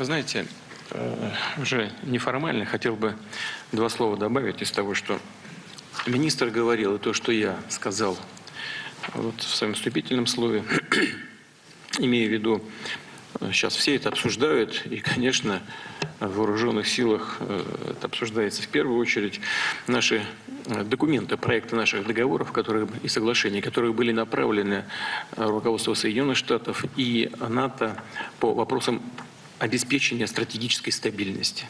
Вы знаете, э, уже неформально хотел бы два слова добавить из того, что министр говорил, и то, что я сказал вот в своем вступительном слове, имея в виду, э, сейчас все это обсуждают, и, конечно, в вооруженных силах э, это обсуждается в первую очередь, наши документы, проекты наших договоров которые, и соглашений, которые были направлены руководству Соединенных Штатов и НАТО по вопросам обеспечения стратегической стабильности.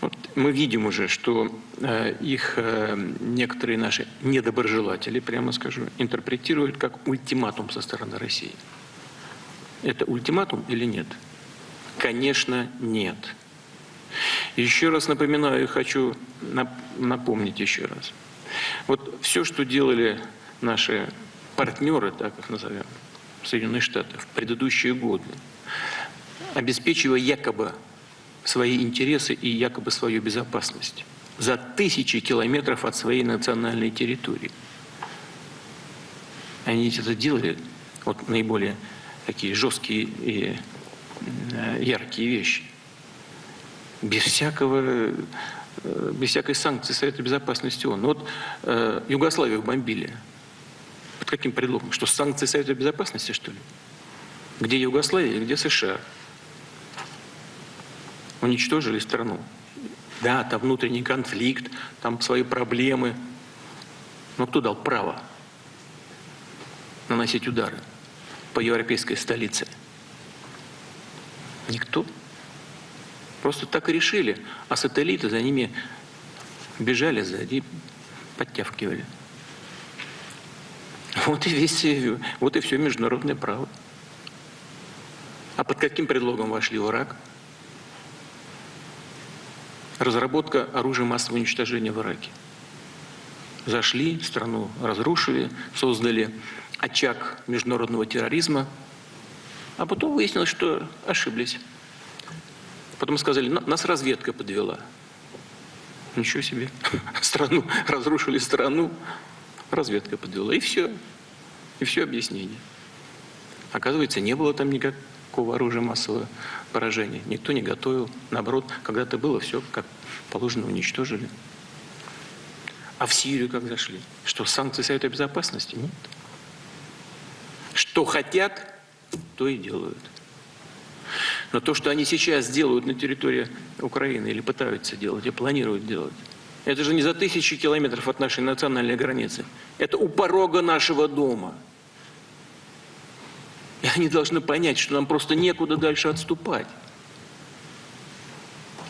Вот мы видим уже, что э, их э, некоторые наши недоброжелатели, прямо скажу, интерпретируют как ультиматум со стороны России. Это ультиматум или нет? Конечно, нет. Еще раз напоминаю и хочу напомнить еще раз. Вот все, что делали наши партнеры, так их назовем, Соединенные Штаты в предыдущие годы, обеспечивая якобы свои интересы и якобы свою безопасность за тысячи километров от своей национальной территории. Они это делали, вот наиболее такие жесткие и э, яркие вещи, без всякого э, без всякой санкции Совета Безопасности ООН. Вот э, Югославию бомбили. Под каким предлогом? Что санкции Совета Безопасности, что ли? Где Югославия, где США? Уничтожили страну. Да, там внутренний конфликт, там свои проблемы. Но кто дал право наносить удары по европейской столице? Никто. Просто так и решили. А сателлиты за ними бежали сзади, подтягивали. Вот и весь, вот и все международное право. А под каким предлогом вошли в Ирак? Разработка оружия массового уничтожения в Ираке. Зашли, страну разрушили, создали очаг международного терроризма, а потом выяснилось, что ошиблись. Потом сказали, нас разведка подвела. Ничего себе. Страну, разрушили страну, разведка подвела. И все. И все объяснение. Оказывается, не было там никак, никакого оружия массового поражения. Никто не готовил. Наоборот, когда-то было все как положено уничтожили. А в Сирию как зашли? Что, санкции Совета Безопасности? Нет. Что хотят, то и делают. Но то, что они сейчас делают на территории Украины, или пытаются делать, и планируют делать, это же не за тысячи километров от нашей национальной границы. Это у порога нашего дома. И они должны понять, что нам просто некуда дальше отступать.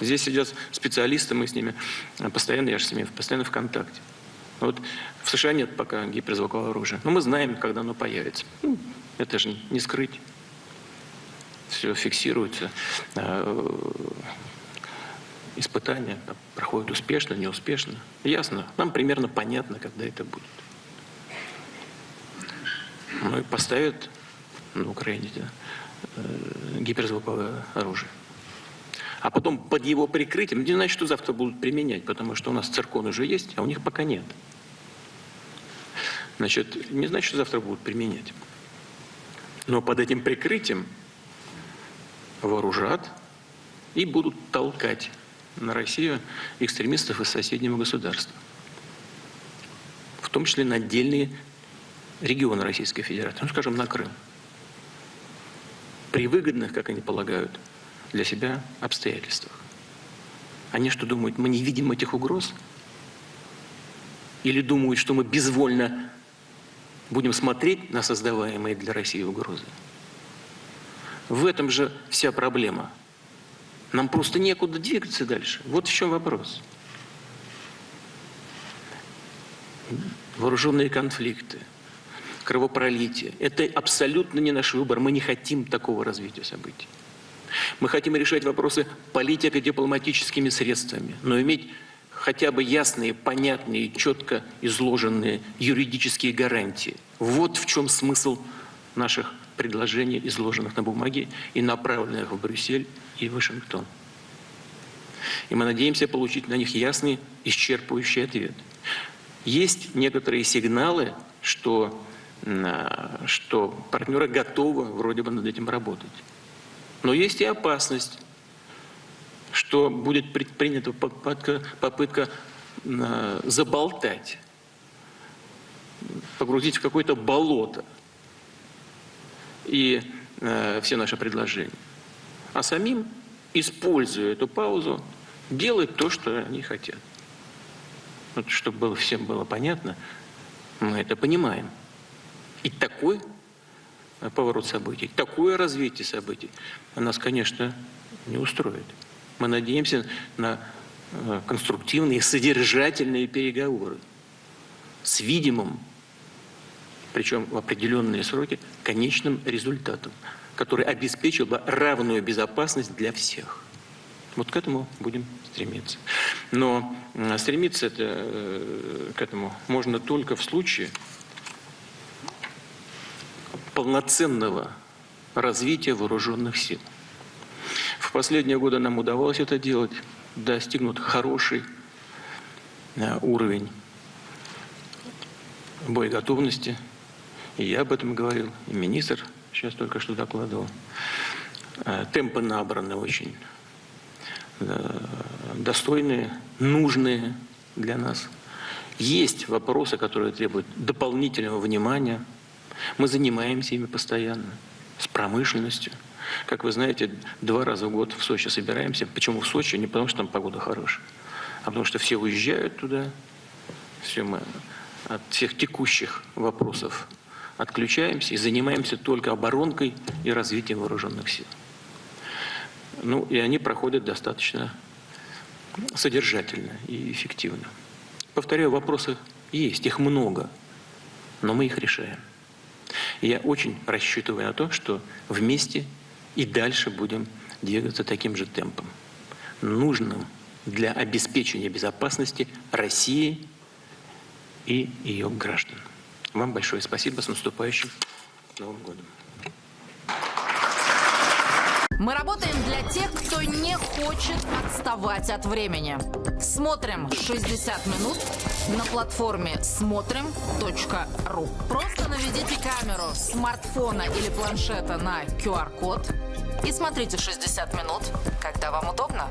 Здесь сидят специалисты, мы с ними постоянно, я же с ними постоянно в контакте. Вот в США нет пока гиперзвукового оружия, но мы знаем, когда оно появится. Ну, это же не скрыть. Все фиксируется. А, испытания проходят успешно, неуспешно. Ясно. Нам примерно понятно, когда это будет. Ну и поставят на Украине э, гиперзвуковое оружие. А потом под его прикрытием, не значит, что завтра будут применять, потому что у нас циркон уже есть, а у них пока нет. Значит, не значит, что завтра будут применять. Но под этим прикрытием вооружат и будут толкать на Россию экстремистов из соседнего государства. В том числе на отдельные регионы Российской Федерации, ну, скажем, на Крым при выгодных, как они полагают, для себя обстоятельствах. Они что думают, мы не видим этих угроз? Или думают, что мы безвольно будем смотреть на создаваемые для России угрозы? В этом же вся проблема. Нам просто некуда двигаться дальше. Вот в чем вопрос. Вооруженные конфликты – кровопролитие. Это абсолютно не наш выбор. Мы не хотим такого развития событий. Мы хотим решать вопросы политико-дипломатическими средствами, но иметь хотя бы ясные, понятные, четко изложенные юридические гарантии. Вот в чем смысл наших предложений, изложенных на бумаге и направленных в Брюссель и Вашингтон. И мы надеемся получить на них ясный, исчерпывающий ответ. Есть некоторые сигналы, что что партнеры готовы вроде бы над этим работать. Но есть и опасность, что будет предпринята попытка, попытка э, заболтать, погрузить в какое-то болото и э, все наши предложения. А самим, используя эту паузу, делать то, что они хотят. Вот, чтобы всем было понятно, мы это понимаем. И такой э, поворот событий, такое развитие событий нас, конечно, не устроит. Мы надеемся на э, конструктивные, содержательные переговоры с видимым, причем в определенные сроки, конечным результатом, который обеспечил бы равную безопасность для всех. Вот к этому будем стремиться. Но стремиться это, э, к этому можно только в случае полноценного развития вооруженных сил. В последние годы нам удавалось это делать, достигнут хороший э, уровень боеготовности. И я об этом говорил, и министр сейчас только что докладывал. Э, темпы набраны очень Э, достойные, нужные для нас. Есть вопросы, которые требуют дополнительного внимания. Мы занимаемся ими постоянно, с промышленностью. Как вы знаете, два раза в год в Сочи собираемся. Почему в Сочи? Не потому, что там погода хорошая, а потому что все уезжают туда. Все мы от всех текущих вопросов отключаемся и занимаемся только оборонкой и развитием вооруженных сил. Ну, и они проходят достаточно содержательно и эффективно. Повторяю, вопросы есть, их много, но мы их решаем. И я очень рассчитываю на то, что вместе и дальше будем двигаться таким же темпом, нужным для обеспечения безопасности России и ее граждан. Вам большое спасибо. С наступающим Новым годом. Мы работаем для тех, кто не хочет отставать от времени. Смотрим 60 минут на платформе смотрим.ру. Просто наведите камеру смартфона или планшета на QR-код и смотрите 60 минут, когда вам удобно.